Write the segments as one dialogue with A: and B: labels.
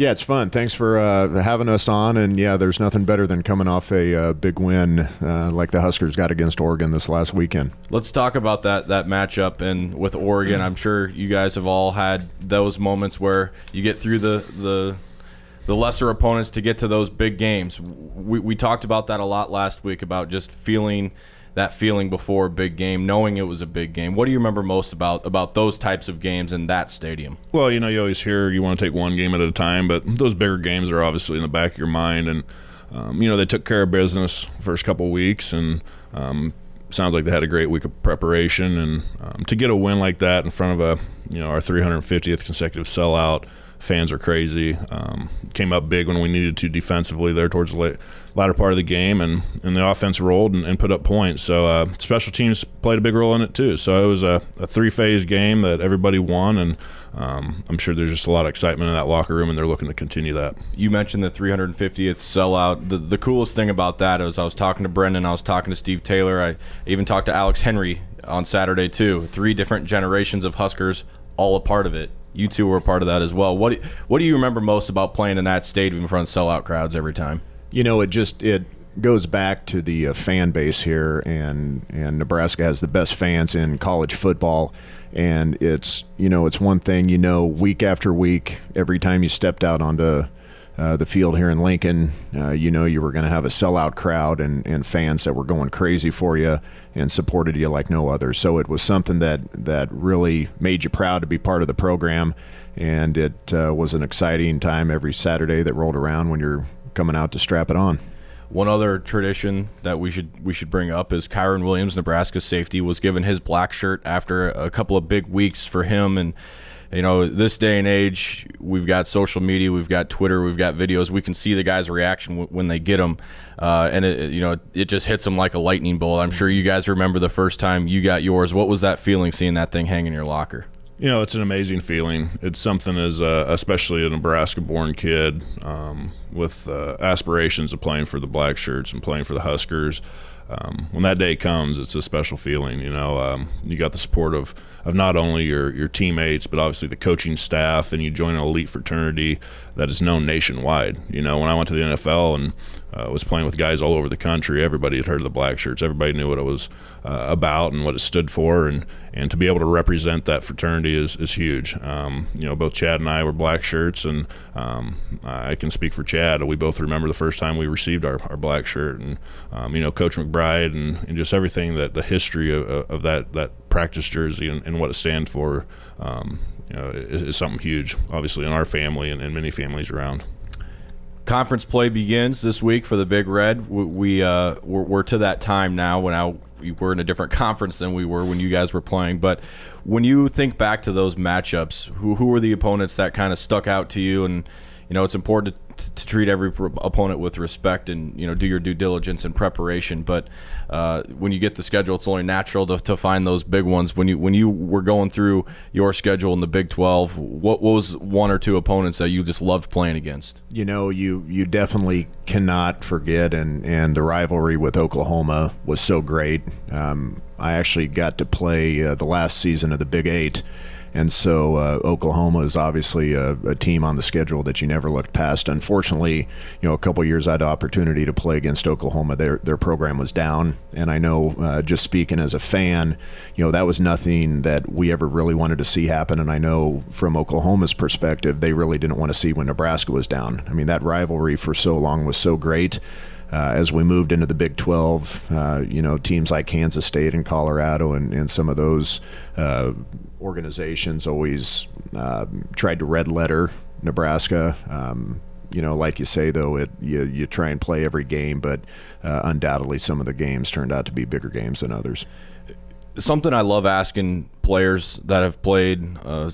A: Yeah, it's fun. Thanks for uh, having us on. And yeah, there's nothing better than coming off a uh, big win uh, like the Huskers got against Oregon this last weekend.
B: Let's talk about that that matchup and with Oregon. I'm sure you guys have all had those moments where you get through the the the lesser opponents to get to those big games. We, we talked about that a lot last week about just feeling that feeling before a big game, knowing it was a big game. What do you remember most about about those types of games in that stadium?
C: Well, you know, you always hear you want to take one game at a time, but those bigger games are obviously in the back of your mind. And um, you know, they took care of business first couple weeks, and um, sounds like they had a great week of preparation. And um, to get a win like that in front of a you know our 350th consecutive sellout fans are crazy. Um, came up big when we needed to defensively there towards the late, latter part of the game, and, and the offense rolled and, and put up points. So uh, special teams played a big role in it too. So it was a, a three phase game that everybody won, and um, I'm sure there's just a lot of excitement in that locker room, and they're looking to continue that.
B: You mentioned the 350th sellout. The, the coolest thing about that is I was talking to Brendan, I was talking to Steve Taylor, I even talked to Alex Henry on Saturday too. Three different generations of Huskers all a part of it you two were a part of that as well. What what do you remember most about playing in that stadium in front of sellout crowds every time?
A: You know, it just it goes back to the uh, fan base here, and and Nebraska has the best fans in college football. And it's you know it's one thing you know week after week every time you stepped out onto uh, the field here in Lincoln, uh, you know you were going to have a sellout crowd and, and fans that were going crazy for you and supported you like no other. So it was something that, that really made you proud to be part of the program. And it uh, was an exciting time every Saturday that rolled around when you're coming out to strap it on.
B: One other tradition that we should we should bring up is Kieron Williams, Nebraska safety, was given his black shirt after a couple of big weeks for him and you know, this day and age, we've got social media, we've got Twitter, we've got videos. We can see the guy's reaction w- when they get them, uh, and it, you know, it just hits them like a lightning bolt. I'm sure you guys remember the first time you got yours. What was that feeling seeing that thing hang in your locker?
C: You know, it's an amazing feeling. It's something as uh, especially a Nebraska-born kid um, with uh, aspirations of playing for the Black Shirts and playing for the Huskers um, when that day comes, it's a special feeling. You know, um, you got the support of, of not only your, your teammates, but obviously the coaching staff, and you join an elite fraternity that is known nationwide. You know, when I went to the NFL and uh, was playing with guys all over the country, everybody had heard of the Black Shirts. Everybody knew what it was uh, about and what it stood for, and, and to be able to represent that fraternity is, is huge. Um, you know, both Chad and I were Black Shirts, and um, I can speak for Chad. We both remember the first time we received our, our black shirt, and um, you know, Coach McBride, and, and just everything that the history of, of that that practice jersey and, and what it stands for. Um, you know, is, is, something huge, obviously, in our family and, and many families around
B: conference play begins this week for the Big Red. We, we uh, we're, we're, to that time now when I, we're in a different conference than we were when you guys were playing. But when you think back to those matchups, who who were the opponents that kind of stuck out to you? And you know, it's important to to treat every opponent with respect and you know do your due diligence and preparation. But uh, when you get the schedule, it's only natural to, to find those big ones. When you when you were going through your schedule in the Big Twelve, what, what was one or two opponents that you just loved playing against?
A: You know, you you definitely cannot forget, and and the rivalry with Oklahoma was so great. Um, I actually got to play uh, the last season of the Big Eight and so uh, Oklahoma is obviously a, a, team on the schedule that you never looked past. Unfortunately, you know, a couple years I had opportunity to play against Oklahoma. Their their program was down, and I know uh, just speaking as a fan, you know, that was nothing that we ever really wanted to see happen. And I know from Oklahoma's perspective, they really didn't want to see when Nebraska was down. I mean, that rivalry for so long was so great. Uh, as we moved into the Big 12, uh, you know, teams like Kansas State and Colorado and, and some of those uh, organizations always uh, tried to red letter Nebraska. Um, you know, like you say, though, it you, you try and play every game, but uh, undoubtedly some of the games turned out to be bigger games than others.
B: Something I love asking players that have played uh,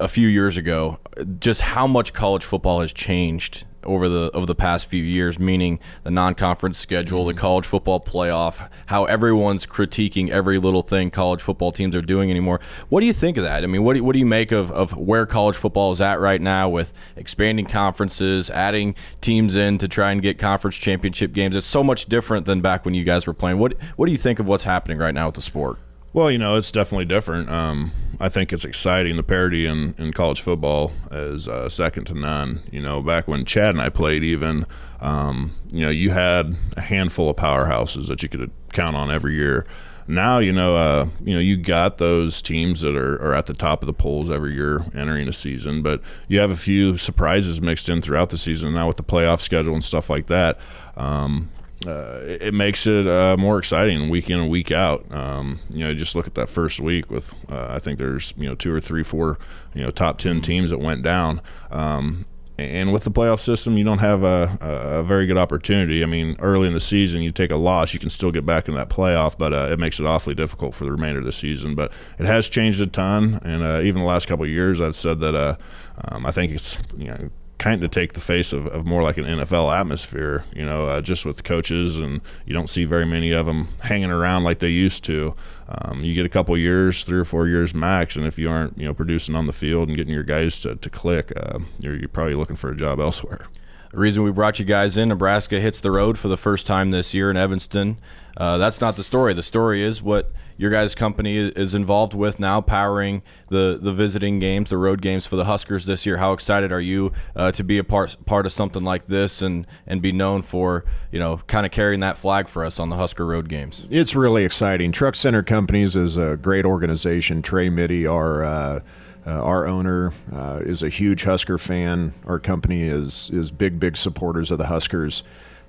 B: a few years ago, just how much college football has changed over the over the past few years, meaning the non-conference schedule, the mm-hmm. college football playoff, how everyone's critiquing every little thing college football teams are doing anymore. What do you think of that? I mean, what do, what do you make of, of where college football is at right now with expanding conferences, adding teams in to try and get conference championship games? It's so much different than back when you guys were playing. What what do you think of what's happening right now with the sport?
C: Well, you know, it's definitely different. Um, I think it's exciting. The parity in, in college football is uh, second to none. You know, back when Chad and I played, even um, you know, you had a handful of powerhouses that you could count on every year. Now, you know, uh, you know, you got those teams that are, are at the top of the polls every year entering a season, but you have a few surprises mixed in throughout the season. Now with the playoff schedule and stuff like that, um, uh, it, makes it uh, more exciting week in and week out. Um, you know, just look at that first week with uh, I think there's you know two or three, four you know top ten teams that went down. Um, and with the playoff system, you don't have a, a, very good opportunity. I mean, early in the season, you take a loss, you can still get back in that playoff, but uh, it makes it awfully difficult for the remainder of the season. But it has changed a ton, and uh, even the last couple of years, I've said that uh, um, I think it's you know kind of take the face of, of more like an NFL atmosphere, you know, uh, just with coaches, and you don't see very many of them hanging around like they used to. Um, you get a couple years, three or four years max, and if you aren't, you know, producing on the field and getting your guys to, to click, uh, you're, you're probably looking for a job elsewhere.
B: The reason we brought you guys in, Nebraska hits the road for the first time this year in Evanston. Uh, that's not the story. The story is what your guys' company is involved with now, powering the the visiting games, the road games for the Huskers this year. How excited are you uh, to be a part part of something like this and and be known for you know kind of carrying that flag for us on the Husker road games?
A: It's really exciting. Truck Center Companies is a great organization. Trey Mytty, our uh, uh, our owner uh, is a huge Husker fan. Our company is is big, big supporters of the Huskers.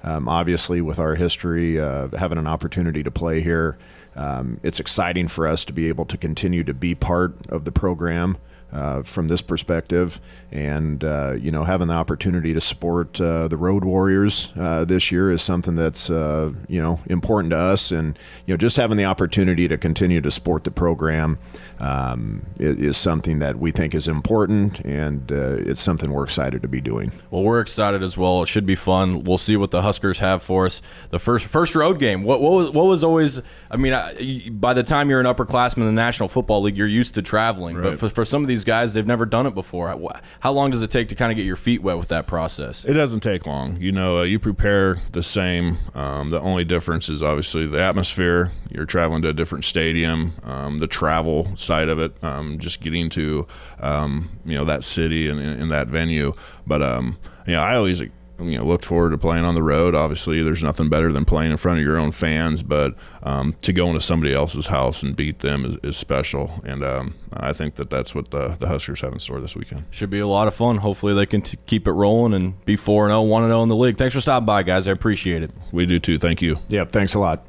A: Um, obviously, with our history, uh, having an opportunity to play here, um, it's exciting for us to be able to continue to be part of the program uh, from this perspective, and uh, you know having the opportunity to support uh, the Road Warriors uh, this year is something that's uh, you know important to us, and you know just having the opportunity to continue to support the program um, is, is, something that we think is important, and uh, it's something we're excited to be doing.
B: Well, we're excited as well. It should be fun. We'll see what the Huskers have for us. The first first road game. What what was, what was always? I mean, I, by the time you're an upperclassman in the National Football League, you're used to traveling, right. but for, for some of these guys, they've never done it before. How long does it take to kind of get your feet wet with that process?
C: It doesn't take long. You know, uh, you prepare the same. Um, the only difference is obviously the atmosphere. You're traveling to a different stadium. Um, the travel side of it, um, just getting to um, you know that city and in that venue. But um, you know, I always you know looked forward to playing on the road. Obviously, there's nothing better than playing in front of your own fans, but um, to go into somebody else's house and beat them is, is special. And um, I think that that's what the, the Huskers have in store this weekend.
B: Should be a lot of fun. Hopefully, they can t- keep it rolling and be four and 0, 1 0 in the league. Thanks for stopping by, guys. I appreciate it.
C: We do too. Thank you.
A: Yeah, thanks a lot.